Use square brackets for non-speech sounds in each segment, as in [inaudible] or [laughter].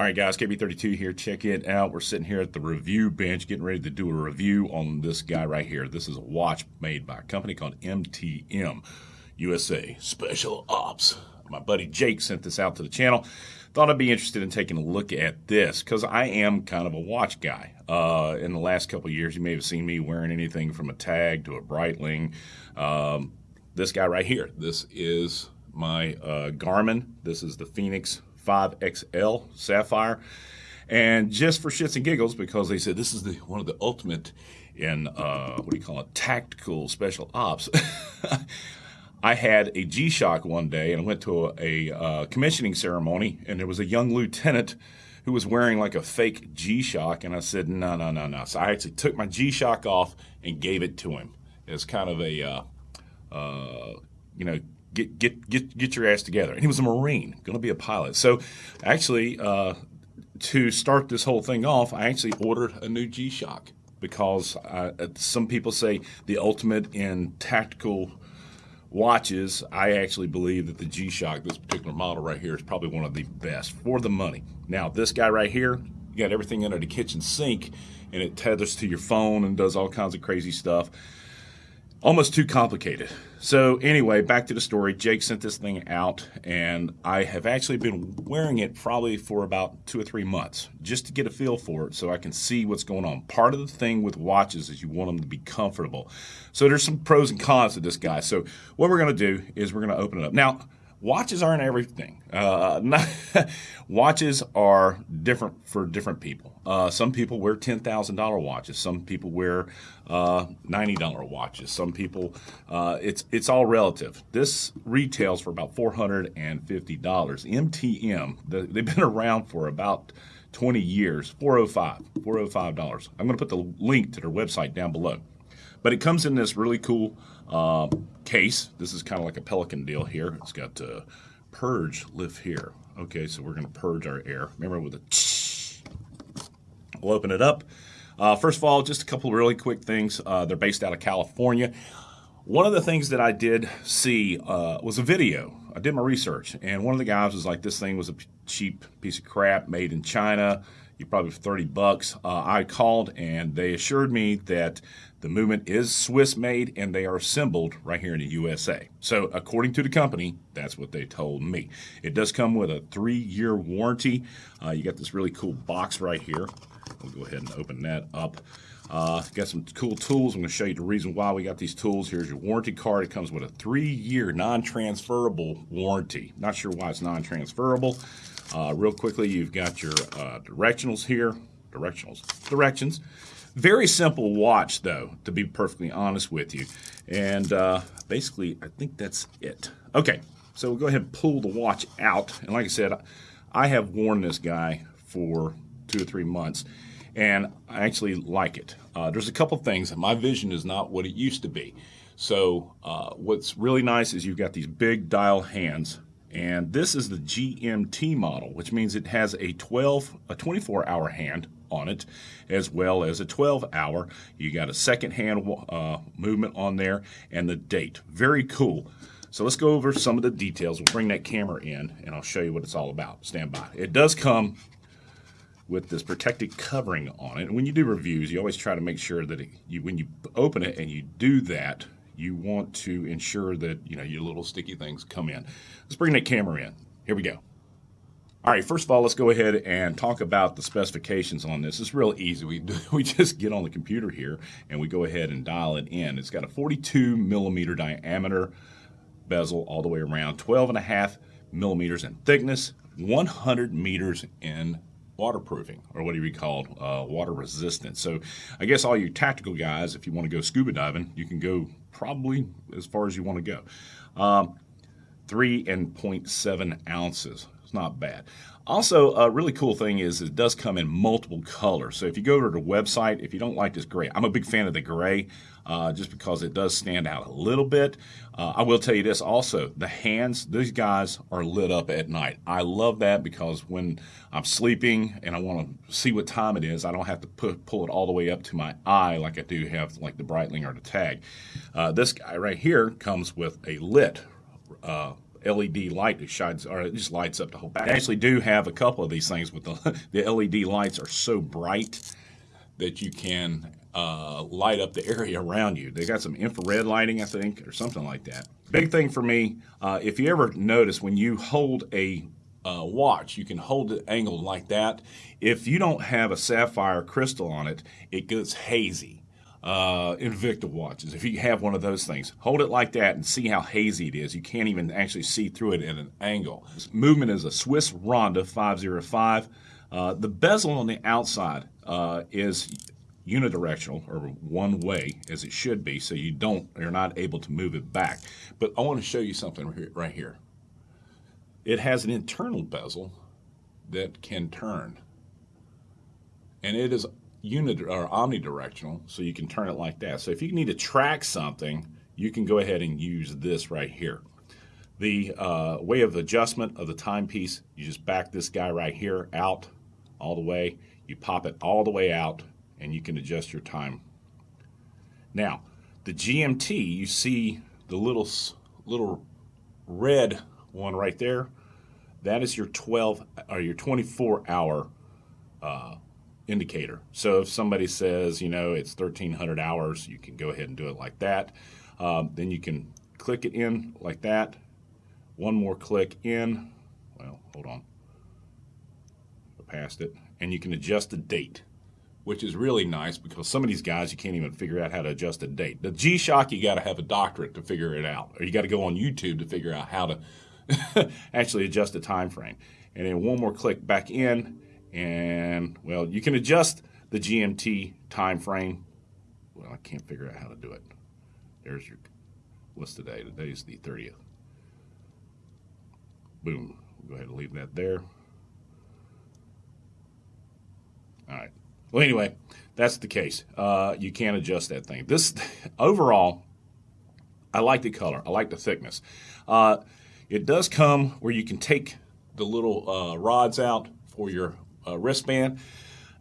All right, guys, KB32 here. Check it out. We're sitting here at the review bench getting ready to do a review on this guy right here. This is a watch made by a company called MTM USA Special Ops. My buddy Jake sent this out to the channel. Thought I'd be interested in taking a look at this because I am kind of a watch guy. Uh, in the last couple years, you may have seen me wearing anything from a Tag to a Breitling. Um, this guy right here, this is my uh, Garmin. This is the Fenix 5XL Sapphire. And just for shits and giggles, because they said this is the one of the ultimate in uh, what do you call it, tactical special ops. [laughs] I had a G-Shock one day and I went to a, a uh, commissioning ceremony, and there was a young lieutenant who was wearing like a fake G-Shock, and I said, no, no, no, no. So I actually took my G-Shock off and gave it to him as kind of a, uh, uh, you know, get get get get your ass together. And he was a Marine, going to be a pilot. So, actually, uh, to start this whole thing off, I actually ordered a new G-Shock because uh, some people say the ultimate in tactical watches. I actually believe that the G-Shock, this particular model right here, is probably one of the best for the money. Now, this guy right here, you got everything under the kitchen sink, and it tethers to your phone and does all kinds of crazy stuff almost too complicated. So anyway, back to the story. Jake sent this thing out, and I have actually been wearing it probably for about two or three months just to get a feel for it so I can see what's going on. Part of the thing with watches is you want them to be comfortable. So there's some pros and cons to this guy. So what we're going to do is we're going to open it up. Now, watches aren't everything. Uh, [laughs] not, watches are different for different people. Uh, some people wear ten thousand dollar watches. Some people wear uh, ninety dollar watches. Some people, uh, it's it's all relative. This retails for about four hundred and fifty dollars. MTM, the, they've been [laughs] around for about 20 years, 405 $405. I'm going to put the link to their website down below. But it comes in this really cool uh, case. This is kind of like a Pelican deal here. It's got uh, purge lift here. Okay, so we're going to purge our air. Remember with a We'll open it up. Uh, first of all, just a couple really quick things. Uh, they're based out of California. One of the things that I did see uh, was a video. I did my research, and one of the guys was like, "This thing was a cheap piece of crap made in China you probably for 30 bucks. Uh, I called and they assured me that the movement is Swiss made and they are assembled right here in the USA. So, according to the company, that's what they told me. It does come with a three year warranty. Uh, you got this really cool box right here. We'll go ahead and open that up. Uh, got some cool tools. I'm going to show you the reason why we got these tools. Here's your warranty card. It comes with a three-year non-transferable warranty. Not sure why it's non-transferable. Uh, real quickly, you've got your uh, directionals here. Directionals. Directions. Very simple watch, though, to be perfectly honest with you. And uh, basically, I think that's it. Okay, so we'll go ahead and pull the watch out. And like I said, I have worn this guy for two or three months, and I actually like it. Uh, there's a couple things. My vision is not what it used to be. So uh, what's really nice is you've got these big dial hands and this is the GMT model, which means it has a 12, a 24 hour hand on it, as well as a 12 hour. You got a second hand uh, movement on there and the date. Very cool. So let's go over some of the details. We'll bring that camera in and I'll show you what it's all about. Stand by. It does come with this protected covering on it. And when you do reviews, you always try to make sure that it, you, when you open it and you do that, you want to ensure that you know your little sticky things come in. Let's bring that camera in. Here we go. All right, first of all, let's go ahead and talk about the specifications on this. It's real easy. We, [laughs] we just get on the computer here and we go ahead and dial it in. It's got a 42 millimeter diameter bezel all the way around, 12 and a half millimeters in thickness, 100 meters in waterproofing, or what do you call uh, water resistant. So I guess all you tactical guys, if you want to go scuba diving, you can go probably as far as you want to go. Um, three and 0.7 ounces. It's not bad. Also, a really cool thing is it does come in multiple colors. So if you go to the website, if you don't like this gray, I'm a big fan of the gray uh, just because it does stand out a little bit. Uh, I will tell you this also, the hands, these guys are lit up at night. I love that because when I'm sleeping and I want to see what time it is, I don't have to put, pull it all the way up to my eye like I do have like the Breitling or the Tag. Uh, this guy right here comes with a lit uh, LED light that shines, or it just lights up the whole back. I actually do have a couple of these things with the, [laughs] the LED lights are so bright that you can uh, light up the area around you. They got some infrared lighting, I think, or something like that. Big thing for me, uh, if you ever notice when you hold a uh, watch, you can hold it angled like that. If you don't have a sapphire crystal on it, it gets hazy. Uh, Invicta watches, if you have one of those things, hold it like that and see how hazy it is. You can't even actually see through it at an angle. This movement is a Swiss Ronda 505. Uh, the bezel on the outside uh, is unidirectional or one way as it should be so you don't you're not able to move it back but I want to show you something right here it has an internal bezel that can turn and it is unit or omnidirectional so you can turn it like that so if you need to track something you can go ahead and use this right here the uh, way of adjustment of the timepiece you just back this guy right here out all the way you pop it all the way out and you can adjust your time. Now, the GMT, you see the little little red one right there. That is your 12 or your 24 hour uh, indicator. So if somebody says, you know, it's 1300 hours, you can go ahead and do it like that. Um, then you can click it in like that. One more click in. Well, hold on. I passed it. And you can adjust the date which is really nice because some of these guys you can't even figure out how to adjust a date. The G-Shock you got to have a doctorate to figure it out, or you got to go on YouTube to figure out how to [laughs] actually adjust the time frame. And then one more click back in, and well, you can adjust the GMT time frame. Well, I can't figure out how to do it. There's your what's today? Today's the 30th. Boom. Go ahead and leave that there. All right. Well, anyway, that's the case. Uh, you can't adjust that thing. This [laughs] overall, I like the color. I like the thickness. Uh, it does come where you can take the little uh, rods out for your uh, wristband.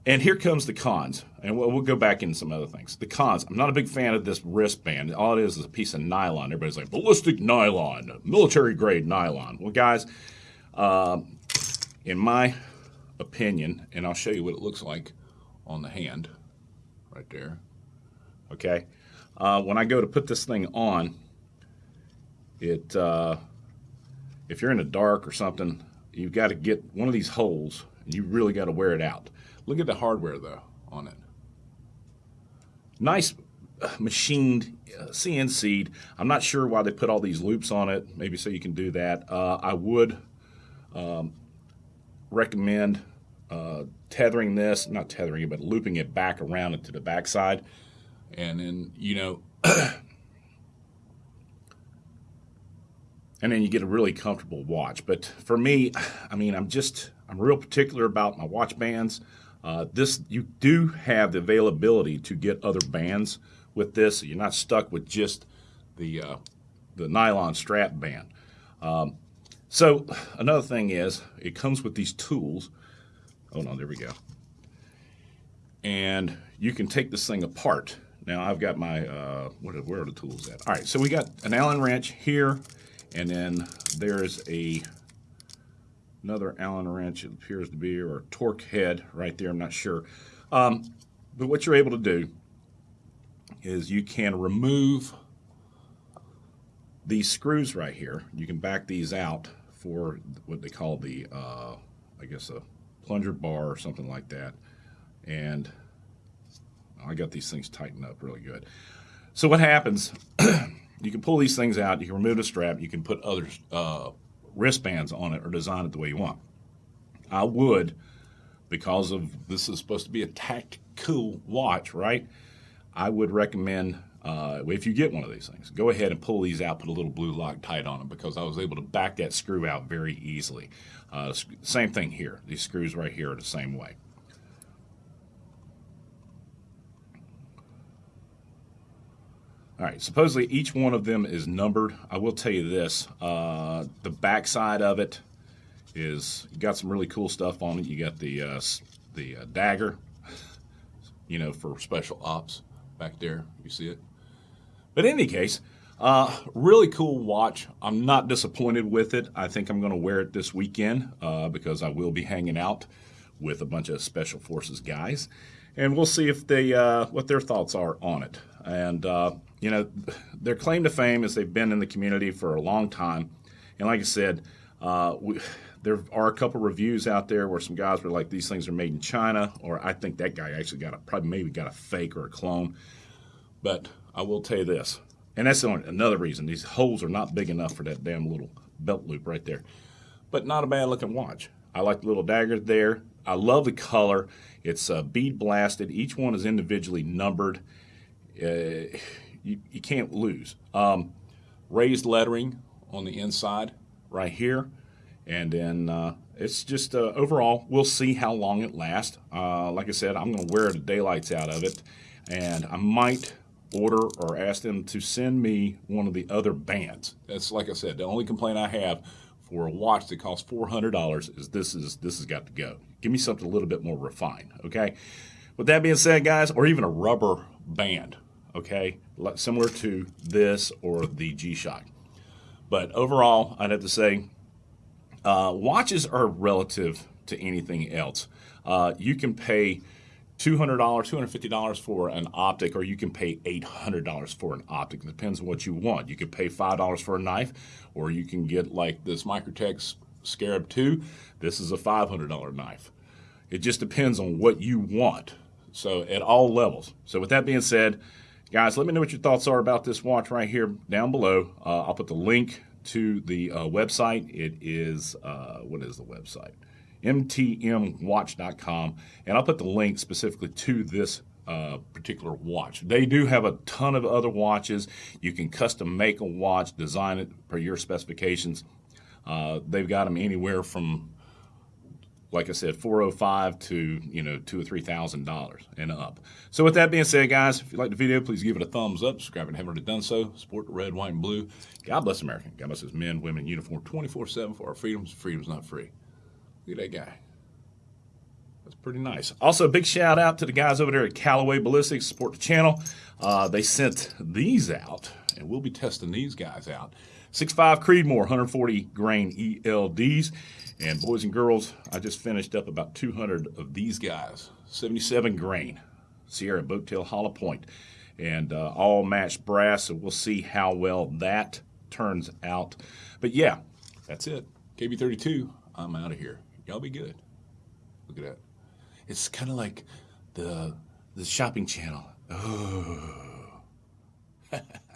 And here comes the cons, and we'll, we'll, go back into some other things. The cons, I'm not a big fan of this wristband. All it is is a piece of nylon. Everybody's like, ballistic nylon, military grade nylon. Well, guys, uh, in my opinion, and I'll show you what it looks like, on the hand right there. Okay. Uh, when I go to put this thing on, it uh, if you're in the dark or something, you've got to get one of these holes you really got to wear it out. Look at the hardware though on it. Nice uh, machined uh, CNC'd. I'm not sure why they put all these loops on it. Maybe so you can do that. Uh, I would um, recommend uh, tethering this, not tethering it, but looping it back around into the backside. And then, you know, [clears throat] and then you get a really comfortable watch. But for me, I mean, I'm just, I'm real particular about my watch bands. Uh, this, you do have the availability to get other bands with this. So you're not stuck with just the, uh, the nylon strap band. Um, so another thing is, it comes with these tools Oh no, there we go. And you can take this thing apart. Now I've got my, uh, what, where are the tools at? All right, so we got an Allen wrench here, and then there's a another Allen wrench, it appears to be, or torque head right there, I'm not sure. Um, but what you're able to do is you can remove these screws right here. You can back these out for what they call the, uh, I guess, a plunger bar or something like that. And I got these things tightened up really good. So what happens, [clears throat] you can pull these things out, you can remove the strap, you can put other uh, wristbands on it or design it the way you want. I would, because of this is supposed to be a tactical watch, right? I would recommend uh, if you get one of these things, go ahead and pull these out, put a little blue Loctite on them because I was able to back that screw out very easily. Uh, same thing here. These screws right here are the same way. All right, supposedly each one of them is numbered. I will tell you this, uh, the back side of it is, got some really cool stuff on it. You got the, uh, the uh, dagger, you know, for special ops back there. You see it? But in any case, Uh, really cool watch. I'm not disappointed with it. I think I'm going to wear it this weekend uh, because I will be hanging out with a bunch of Special Forces guys, and we'll see if they uh, what their thoughts are on it. And uh, you know, their claim to fame is they've been in the community for a long time, and like I said, uh, we, there are a couple reviews out there where some guys were like, "These things are made in China," or I think that guy actually got a probably maybe got a fake or a clone. But I will tell you this and that's another reason. These holes are not big enough for that damn little belt loop right there. But not a bad looking watch. I like the little daggers there. I love the color. It's uh, bead blasted. Each one is individually numbered. Uh, you, you can't lose. Um, raised lettering on the inside right here. And then uh, it's just uh, overall, we'll see how long it lasts. Uh, like I said, I'm going to wear the daylights out of it. And I might order or ask them to send me one of the other bands. That's like I said, the only complaint I have for a watch that costs four hundred dollars is this is this has got to go. Give me something a little bit more refined, okay? With that being said, guys, or even a rubber band, okay, similar to this or the G-Shock. But overall, I'd have to say, uh, watches are relative to anything else. Uh, you can pay $200, $250 for an optic, or you can pay $800 for an optic. It depends on what you want. You can pay $5 for a knife, or you can get like this Microtech Scarab 2. This is a $500 knife. It just depends on what you want. So at all levels. So with that being said, guys, let me know what your thoughts are about this watch right here down below. Uh, I'll put the link to the uh, website. It is, uh, what is the website? mtmwatch.com, and I'll put the link specifically to this uh, particular watch. They do have a ton of other watches. You can custom make a watch, design it per your specifications. Uh, they've got them anywhere from, like I said, 405 to you know two or three thousand dollars and up. So with that being said, guys, if you like the video, please give it a thumbs up. Subscribe if you haven't already done so. Support the red, white, and blue. God bless America. God bless his men, women uniform, 24/7 for our freedoms. Freedom's not free. Look at that guy. That's pretty nice. Also, a big shout out to the guys over there at Callaway Ballistics, support the channel. Uh, they sent these out, and we'll be testing these guys out. 6.5 Creedmoor, 140 grain ELDs. And boys and girls, I just finished up about 200 of these guys. 77 grain, Sierra Boattail Hollow Point. And uh, all matched brass, so we'll see how well that turns out. But yeah, that's it. KB32, I'm out of here. Y'all be good. Look at that. It's kind of like the the shopping channel. Oh. [laughs]